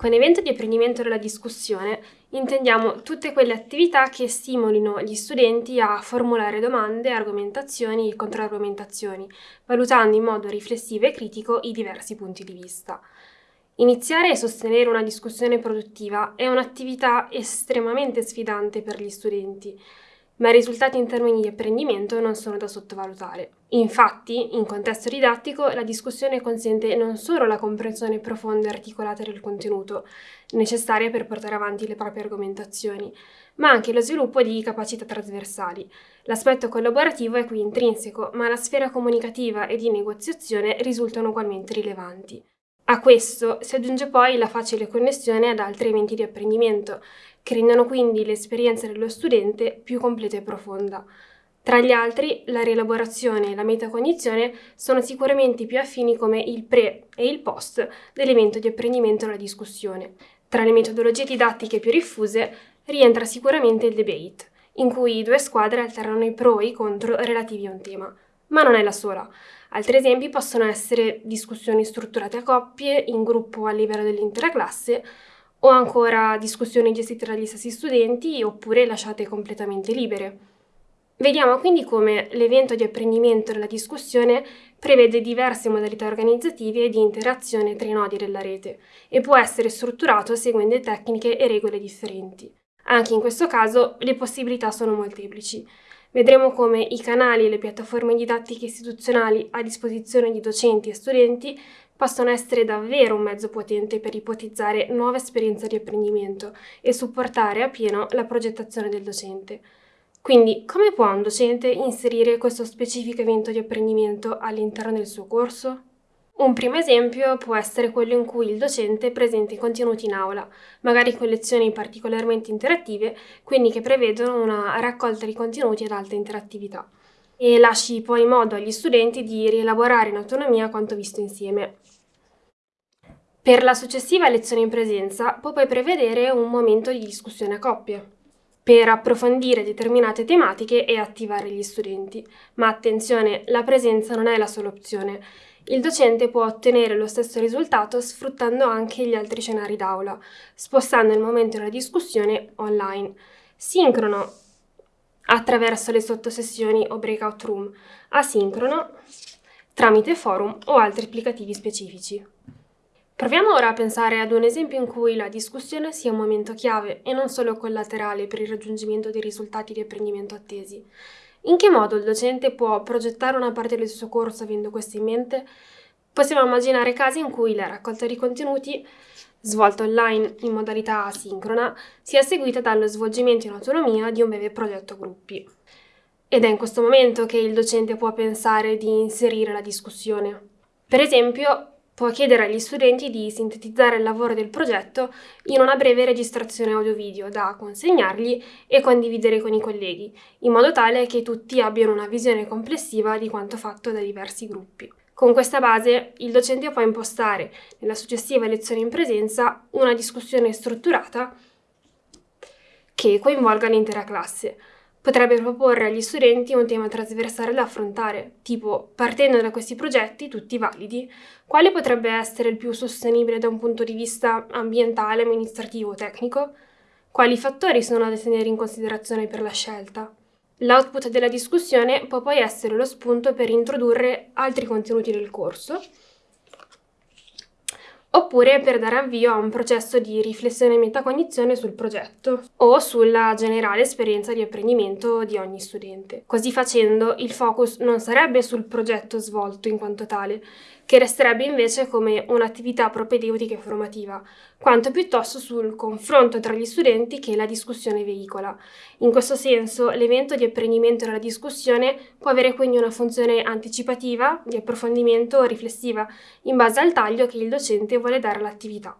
Con evento di apprendimento della discussione intendiamo tutte quelle attività che stimolino gli studenti a formulare domande, argomentazioni e controargomentazioni, valutando in modo riflessivo e critico i diversi punti di vista. Iniziare e sostenere una discussione produttiva è un'attività estremamente sfidante per gli studenti, ma i risultati in termini di apprendimento non sono da sottovalutare. Infatti, in contesto didattico, la discussione consente non solo la comprensione profonda e articolata del contenuto, necessaria per portare avanti le proprie argomentazioni, ma anche lo sviluppo di capacità trasversali. L'aspetto collaborativo è qui intrinseco, ma la sfera comunicativa e di negoziazione risultano ugualmente rilevanti. A questo si aggiunge poi la facile connessione ad altri eventi di apprendimento, che rendono quindi l'esperienza dello studente più completa e profonda. Tra gli altri, la rielaborazione e la metacognizione sono sicuramente più affini come il pre e il post dell'evento di apprendimento alla discussione. Tra le metodologie didattiche più diffuse rientra sicuramente il debate, in cui due squadre alternano i pro e i contro relativi a un tema. Ma non è la sola. Altri esempi possono essere discussioni strutturate a coppie, in gruppo a livello dell'intera classe, o ancora discussioni gestite dagli stessi studenti oppure lasciate completamente libere. Vediamo quindi come l'evento di apprendimento della discussione prevede diverse modalità organizzative e di interazione tra i nodi della rete e può essere strutturato seguendo tecniche e regole differenti. Anche in questo caso le possibilità sono molteplici. Vedremo come i canali e le piattaforme didattiche istituzionali a disposizione di docenti e studenti possono essere davvero un mezzo potente per ipotizzare nuove esperienze di apprendimento e supportare appieno la progettazione del docente. Quindi, come può un docente inserire questo specifico evento di apprendimento all'interno del suo corso? Un primo esempio può essere quello in cui il docente presenta i contenuti in aula, magari con lezioni particolarmente interattive, quindi che prevedono una raccolta di contenuti ad alta interattività, e lasci poi modo agli studenti di rielaborare in autonomia quanto visto insieme. Per la successiva lezione in presenza può poi prevedere un momento di discussione a coppie per approfondire determinate tematiche e attivare gli studenti. Ma attenzione, la presenza non è la sola opzione il docente può ottenere lo stesso risultato sfruttando anche gli altri scenari d'aula, spostando il momento della discussione online, sincrono attraverso le sottosessioni o breakout room, asincrono tramite forum o altri applicativi specifici. Proviamo ora a pensare ad un esempio in cui la discussione sia un momento chiave e non solo collaterale per il raggiungimento dei risultati di apprendimento attesi. In che modo il docente può progettare una parte del suo corso avendo questo in mente? Possiamo immaginare casi in cui la raccolta di contenuti, svolta online in modalità asincrona, sia seguita dallo svolgimento in autonomia di un breve progetto gruppi. Ed è in questo momento che il docente può pensare di inserire la discussione. Per esempio, può chiedere agli studenti di sintetizzare il lavoro del progetto in una breve registrazione audio-video da consegnargli e condividere con i colleghi, in modo tale che tutti abbiano una visione complessiva di quanto fatto da diversi gruppi. Con questa base, il docente può impostare, nella successiva lezione in presenza, una discussione strutturata che coinvolga l'intera classe, Potrebbe proporre agli studenti un tema trasversale da affrontare, tipo, partendo da questi progetti, tutti validi, quale potrebbe essere il più sostenibile da un punto di vista ambientale, amministrativo o tecnico? Quali fattori sono da tenere in considerazione per la scelta? L'output della discussione può poi essere lo spunto per introdurre altri contenuti del corso, oppure per dare avvio a un processo di riflessione e metacognizione sul progetto o sulla generale esperienza di apprendimento di ogni studente. Così facendo il focus non sarebbe sul progetto svolto in quanto tale, che resterebbe invece come un'attività propedeutica e formativa, quanto piuttosto sul confronto tra gli studenti che la discussione veicola. In questo senso, l'evento di apprendimento della discussione può avere quindi una funzione anticipativa, di approfondimento o riflessiva, in base al taglio che il docente vuole dare all'attività.